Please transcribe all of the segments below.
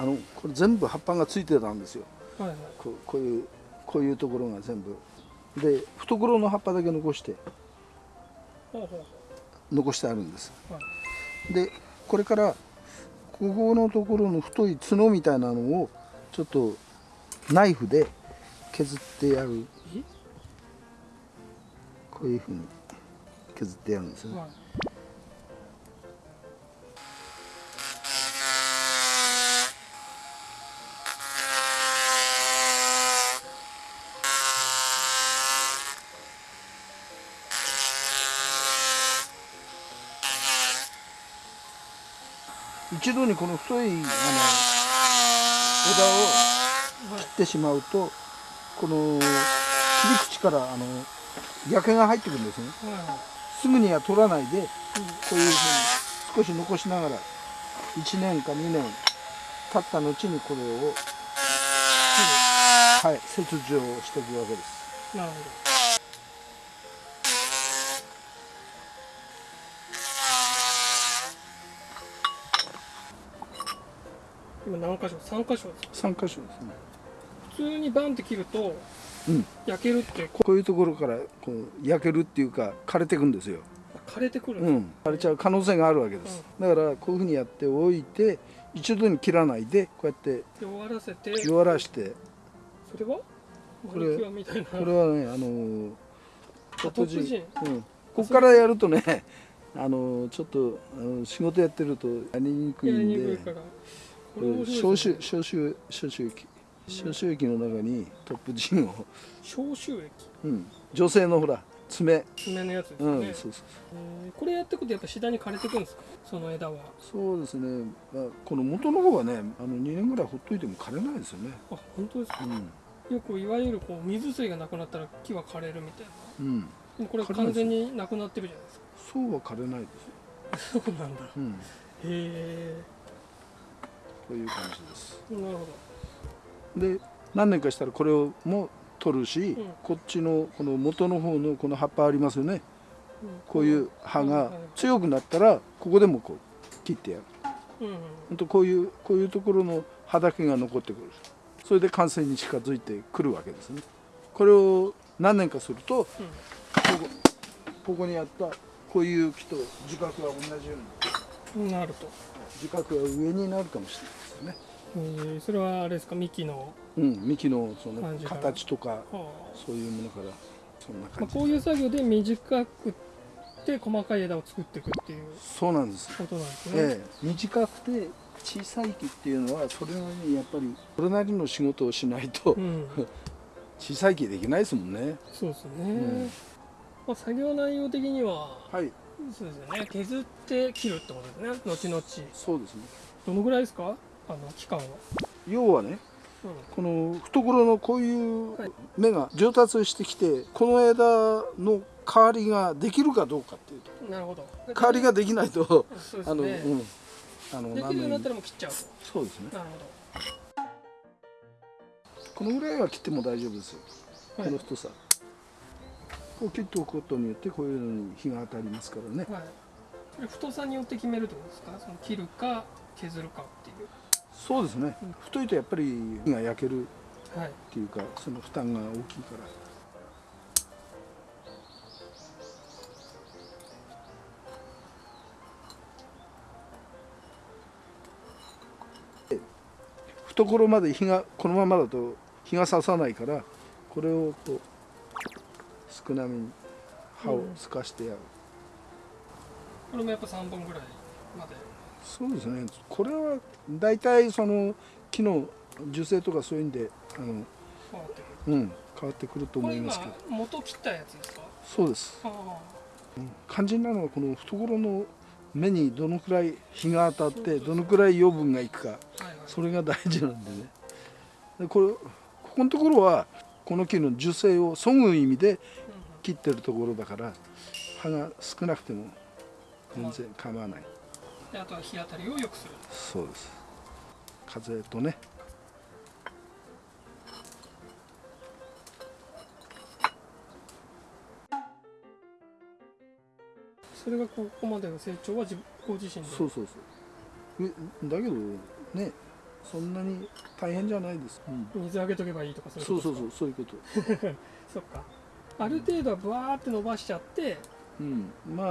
あのこれ全部葉っぱがついてたんですよ。はいはい。こうこういうこういうところが全部。で懐の葉っぱだけ残してほうほ残してあるんです。うはい。でこれからここのところの太い角みたいなのをちょっとナイフで削ってやる。え？こういうふうに削ってやるんですよね。はい一度にこの太いあの枝を切ってしまうとこの切り口からあの焼けが入ってくるんですね。はいすぐには取らないでこういうふうに少し残しながら1年か2年経った後にこれを、はい、切除をしていくわけです。なるほど。今何箇所？三箇所です3箇所ですね。普通にバンって切るとうん。焼けるってここういうところからこう焼けるっていうか枯れていくんですよ。う枯れてくるんですうん、枯れちゃう可能性があるわけです、だからこういうふうにやっておいて一度に切らないでこうやって弱らせて。弱らして。それは？これこれはねあのトップ陣うん、ここからやるとね あのちょっとあの仕事やってるとやりにくいんで消臭消臭消臭液。消臭液の中にトップジンを、消臭液？うん、女性のほら爪。爪のやつですうん、ね、そうそう。えーこれやっていくとやっぱ次第に枯れてくるんですか？その枝は。そうですね、まあ、この元の方はねあの2年ぐらいほっといても枯れないですよね。あ本当ですか？うん。よくいわゆるこう水水がなくなったら木は枯れるみたいな。うん。でもこれ完全になくなってるじゃないですか。そうは枯れないです。よ、そうなんだ。へうん、えこういう感じです。なるほで何年かしたらこれをも取るし、ん。こっちのこの元の方のこの葉っぱありますよね。ど、こういう葉が強くなったらここでもこう切ってやる。うんうん。とこういうこういうところの葉だけが残ってくる。それで完成に近づいてくるわけですね。これを何年かするとここここにあったこういう木と樹角は同じようにうんなると、樹角は上になるかもしれないですよね。えーそれはあれですか？幹の、うん幹のその形とかはそういうものからそんなあまあ、感じこういう作業で短くて細かい枝を作っていくっていうそうなんです。ことなんですね、ええ、短くて小さい木っていうのはそれなりにやっぱりそれなりの仕事をしないとうん。小さい木できないですもんね。そうですね、ん。まあ、作業内容的にははい、そうですよね。削って切るってことですね。後々。そうですね。どのぐらいですか？あの期間は、要はね、うこの懐のこういうはい。芽が上達してきて、この枝の代わりができるかどうかっていうと、ん、なるほど。代わりができないと、あの、ね、うん、あのできるようになったららもう切っちゃうと。そうですね。なるこのぐらいは切っても大丈夫ですよ。ほどこの太さ。こう切っておくことによってこういうのに日が当たりますからね。はい、太さによって決めるってことですか？その切るか削るかっていう。そうですね。うん。太いとやっぱり火が焼けるはいっていうかその負担が大きいから。懐まで火がこのままだと火が刺さないからこれをこう少なめに刃を透かしてやる、これもやっぱ3本ぐらいまで。そうですねこれは大体その木の樹勢とかそういうんであの、変わってくる。うん、変わってくると思いますけど。元切ったやつですか？そうです。あ肝心なのはこの懐の目にどのくらい日が当たってどのくらい養分がいくか。あはいはい。それが大事なんでね。でこれここのところはこの木の樹勢をそぐ意味で切ってるところだから葉が少なくても全然構わない。であとは日当たりを良くする。そうです。風とね。それがここまでの成長は自ご自身で？そうそうそう。えだけどねそんなに大変じゃないです、うん。水あげとけばいいとかそういうそうことそうそうそういうこと。そっかある程度はブワーって伸ばしちゃってうん、まあ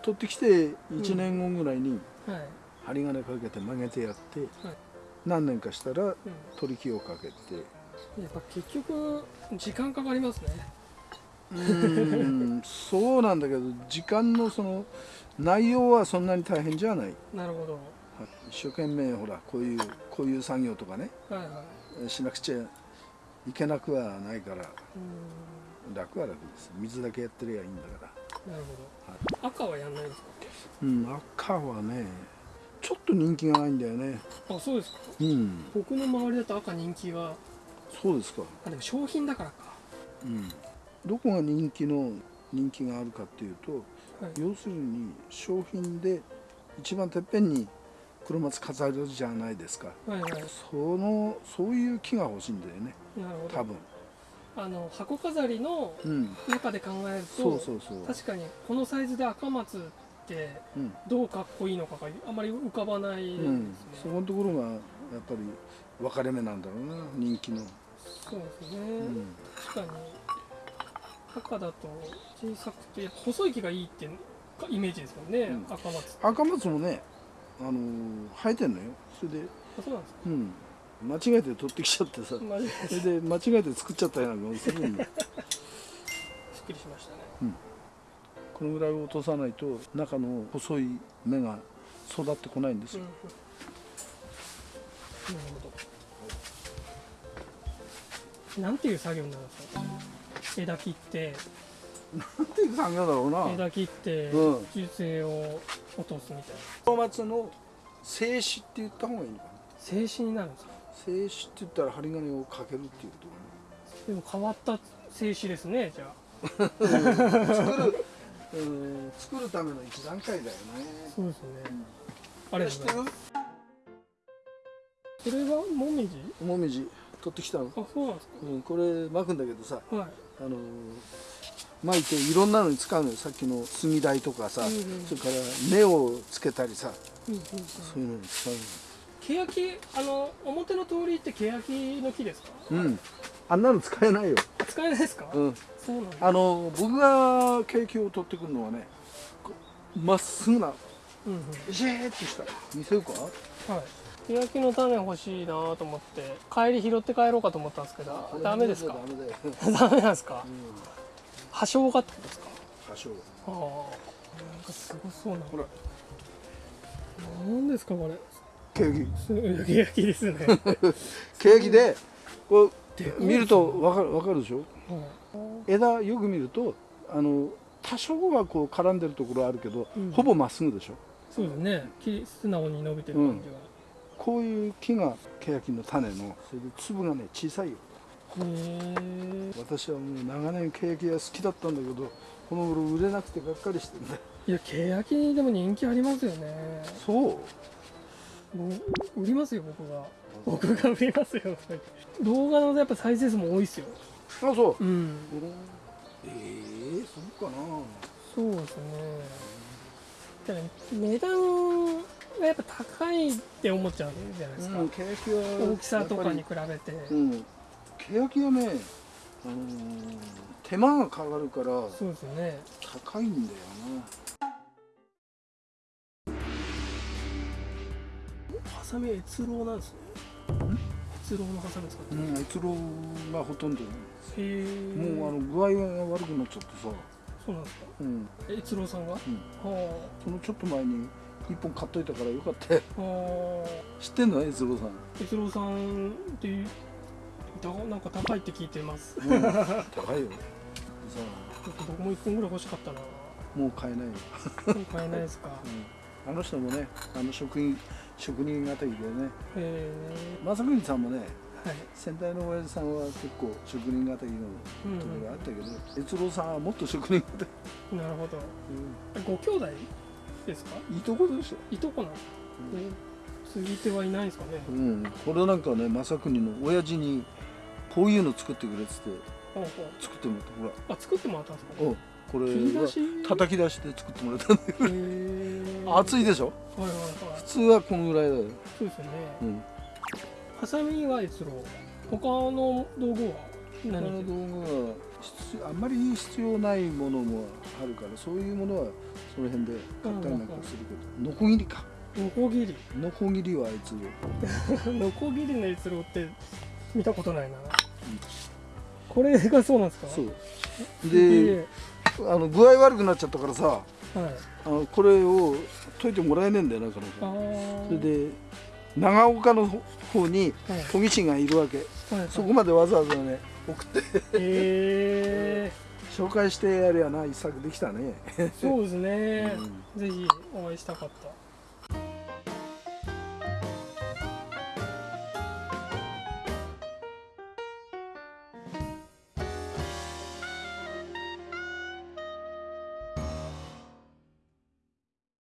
取ってきて1年後ぐらいにはい、針金かけて曲げてやって、はい。何年かしたらうん、取り木をかけて。やっぱ結局時間かかりますね。うん。そうなんだけど時間のその内容はそんなに大変じゃない。なるほど。一生懸命ほらこういうこういう作業とかね。はいはい。しなくちゃいけなくはないから。うん楽は楽です。水だけやってりゃいいんだから。なるほど。赤はやんないんですか？うん赤はねちょっと人気がないんだよね。あそうですか。うん。僕の周りだと赤人気がそうですか。あでも商品だからか。うん。どこが人気の人気があるかっていうとはい。要するに商品で一番てっぺんに黒松飾るじゃないですか。はいはい。そのそういう木が欲しいんだよね。なるほど。多分あの箱飾りのうん。中で考えるそうとそうそう。確かにこのサイズで赤松ってうん。どうかっこいいのかがあまり浮かばないですね、うん、そこのところがやっぱり分かれ目なんだろうな人気の、そうですね、うん、確かに赤だと小さくて細い木がいいってイメージですもんね、うん。赤松赤松もね、あのー生えてんのよ。それで、あそうなんですか。うん、間違えて取ってきちゃってさ。それで間違えて作っちゃったような気がするんだすっきりしましたね。このぐらい落とさないと中の細い芽が育ってこないんですうんようん。なるほど。なんていう作業になるんですか？枝切って。なんていう作業だろうな。枝切ってうん。樹勢を落とすみたいな。黒松の静止って言った方がいいのかな。静止になるんですか？静止って言ったら針金をかけるっていうこでも変わった静止ですねじゃあ。作る、うん、作るための一段階だよね。そうですね。うん。ありが知ってるとうございます。それはもみじ？もみじ。取ってきたの、あそうなんですうん、これ巻くんだけどさかはい。あのー巻いていろんなのに使うのよ。さっきの杉台とかさ、うんうんそれから根をつけたりさうんうんうん。そういうのに使う欅あの表の通りって欅の木ですか？のうん。あんなの使えないよ、使えないですか、うん、そうなんだ。あのー僕がケーキを取ってくるのはねまっすぐなうんうん。ビシーッとした。見せるか？はい。欅の種欲しいなと思って帰り拾って帰ろうかと思ったんですけどダメですか？ダメなんですか？うん、破傷がってことですか？多少ああ。なんかすごそうな。ほらなんですかこれケーキす欅ですね、ケーキでこう見るとわかるわかるでしょ？はい枝よく見るとあの多少はこう絡んでるところあるけど、うん。ほぼまっすぐでしょ？そうですね。木素直に伸びてる感じが、こういう木がケヤキの種のそれで粒がね小さいよ。へえ私はもう長年ケヤキが好きだったんだけどこの頃売れなくてがっかりしてるんだ。よいや欅でも人気ありますよね。そうもう売りますよ僕が。僕が売りますよ。動画のやっぱ再生数も多いですよ。あそう。うん。ええそうかな。そうですね。ただ値段がやっぱ高いって思っちゃうじゃないですか、うん大きさとかに比べて。うん。ケヤキはね、あのー手間がかかるからそうですよね。高いんだよハサミは越郎なんですね。越郎のハサミ使ってなうん越郎がほとんどへえ。もうあの具合が悪くなっちゃってさ、そうなんですか？うん。越郎さんがは？うん、そのちょっと前に一本買っといたからよかったよ。あ。は知ってんの？越郎さん、あ越郎さんっていうだなんか高いって聞いてます。うん、高いよ。さ僕も一本ぐらい欲しかったな。あもう買えないよ、もう買えないですか？うん、あの人もねあの職員職人型でね。へ正国さんもねえはい。先代の親父さんは結構職人型のうんところがあったけど、越郎さんはもっと職人型、うんなるほど。うご兄弟ですか？ん、いいとこでしょ、いとこなの、え継ぎ手はいないんですかね、うん、これなんかね正国の親父にこういうの作ってくれっつって作ってもらった。ほら。うあ作ってもらったんですか？おこれ叩き出して作ってもらったんだよへえ熱いでしょ？はいはいはい。普通はこのぐらいだよ、そうですよね、うん、ハサミは越郎他の道具は他何の道具はあんまり必要ないものもあるからそういうものはその辺で買ったりなんかするけど。ノコギリか。ノコギリ。ノコギリはあいつ ノコギリの越郎って見たことないな、これがそうなんですか？そう。でであの具合悪くなっちゃったからさはい。あのこれを解いてもらえねえんだよな彼あ女ー。それで長岡の方にはい。研ぎ師がいるわけ。はいはい。そこまでわざわざね送って。え 紹介してやりゃな一作できたね、ー、そうですね、うん。ぜひお会いしたかった